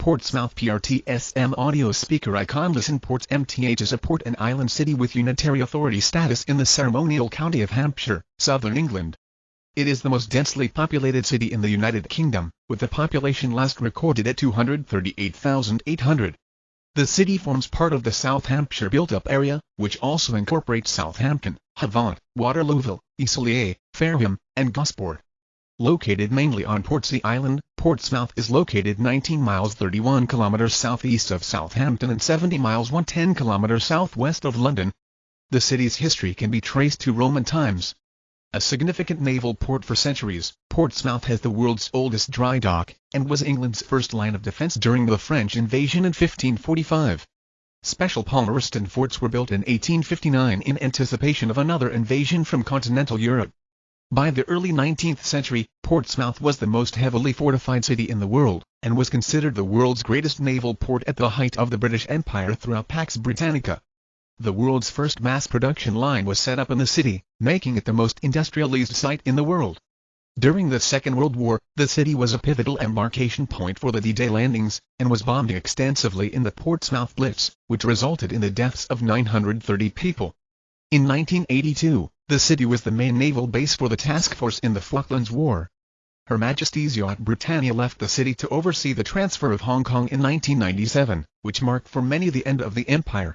Portsmouth PRTSM audio speaker icon Listen Ports MTH is a port and island city with unitary authority status in the ceremonial county of Hampshire, southern England. It is the most densely populated city in the United Kingdom, with the population last recorded at 238,800. The city forms part of the South Hampshire built-up area, which also incorporates Southampton, Havant, Waterlooville, Eastleigh, Fareham, and Gosport. Located mainly on Portsea Island, Portsmouth is located 19 miles 31 kilometers southeast of Southampton and 70 miles 110 kilometers southwest of London. The city's history can be traced to Roman times. A significant naval port for centuries, Portsmouth has the world's oldest dry dock, and was England's first line of defence during the French invasion in 1545. Special Palmerston forts were built in 1859 in anticipation of another invasion from continental Europe. By the early 19th century, Portsmouth was the most heavily fortified city in the world, and was considered the world's greatest naval port at the height of the British Empire throughout Pax Britannica. The world's first mass production line was set up in the city, making it the most industrialized site in the world. During the Second World War, the city was a pivotal embarkation point for the D-Day landings, and was bombed extensively in the Portsmouth Blitz, which resulted in the deaths of 930 people. In 1982, the city was the main naval base for the task force in the Falklands War. Her Majesty's yacht Britannia left the city to oversee the transfer of Hong Kong in 1997, which marked for many the end of the empire.